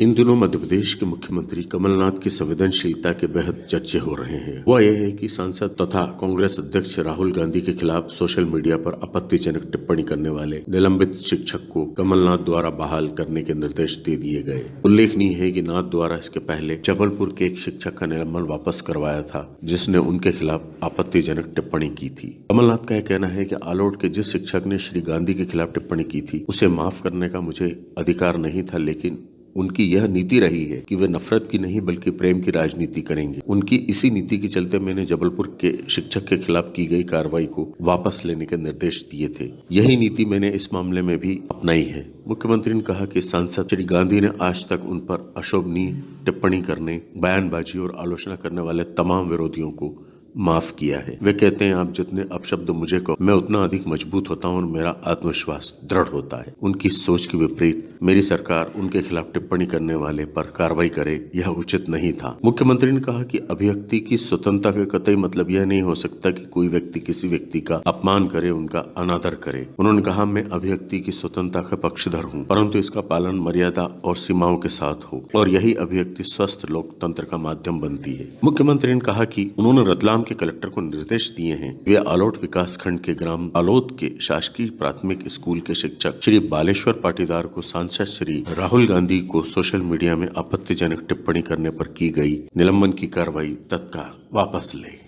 इन दिनों मध्य प्रदेश के मुख्यमंत्री कमलनाथ की संवेदनशीलता के बेहद चर्चे हो रहे हैं। वह यह है कि सांसद तथा कांग्रेस अध्यक्ष राहुल गांधी के खिलाफ सोशल मीडिया पर आपत्तिजनक टिप्पणी करने वाले निलंबित शिक्षक को कमलनाथ द्वारा बहाल करने के निर्देश दे दिए गए। उल्लेखनीय है की नाथ द्वारा इसके पहले जबलपुर के एक शिक्षक का निलंबन वापस करवाया था, जिसने उनके खिलाफ आपत्तिजनक टिप्पणी की थी। कमलनाथ का यह कहना है की आलोट के जिस शिक्षक ने श्री गांधी के खिलाफ टिप्पणी की थी, उसे माफ़ करने का मुझे अधिकार नहीं था, लेकिन उनकी यह नीति रही है कि वे नफरत की नहीं, बल्कि प्रेम की राजनीति करेंगे। उनकी इसी नीति के चलते मैंने जबलपुर के शिक्षक के खिलाफ की गई कार्रवाई को वापस लेने के निर्देश दिए थे। यही नीति मैंने इस मामले में भी अपनाई है। मुख्यमंत्री ने कहा कि सांसद श्री गांधी ने आज तक उन पर अशोभनीय टिप्पणी करने, बयानबाजी और आलोचना करने वाले तमाम विरोधियों को माफ़ किया है। वे कहते हैं, आप जितने अपशब्द मुझे कहो, मैं उतना अधिक मज़बूत होता हूँ और मेरा आत्मविश्वास दृढ़ होता है। उनकी सोच के विपरीत, मेरी सरकार उनके खिलाफ टिप्पणी करने वाले पर कार्रवाई करे, यह उचित नहीं था। मुख्यमंत्री ने कहा कि अभिव्यक्ति की स्वतंत्रता का कतई मतलब यह नहीं हो सकता कि कोई व्यक्ति किसी व्यक्ति का अपमान करे, उनका अनादर करे। उन्होंने कहा, मैं अभिव्यक्ति की स्वतंत्रता का पक्षधर हूँ, परंतु इसका पालन मर्यादा और सीमाओं के साथ हो, और यही अभिव्यक्ति स्वस्थ लोकतंत्र का माध्यम बनती है। मुख्यमंत्री ने कहा की उन्होंने रतलाम रतलाम के कलेक्टर को निर्देश दिए हैं। वे आलोट विकास खंड के ग्राम आलोत के शासकीय प्राथमिक स्कूल के शिक्षक श्री बालेश्वर पाटीदार को सांसद श्री राहुल गांधी को सोशल मीडिया में आपत्तिजनक टिप्पणी करने पर की गई। निलंबन की कार्रवाई तत्काल वापस ले।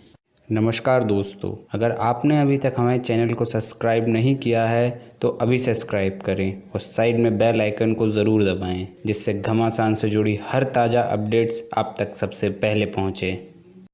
नमस्कार दोस्तों, अगर आपने अभी तक हमारे चैनल को सब्सक्राइब नहीं किया है तो अभी सब्सक्राइब करें और साइड में बेल आइकन को ज़रूर दबाएँ, जिससे घमासान से जुड़ी हर ताज़ा अपडेट्स आप तक सबसे पहले पहुँचें।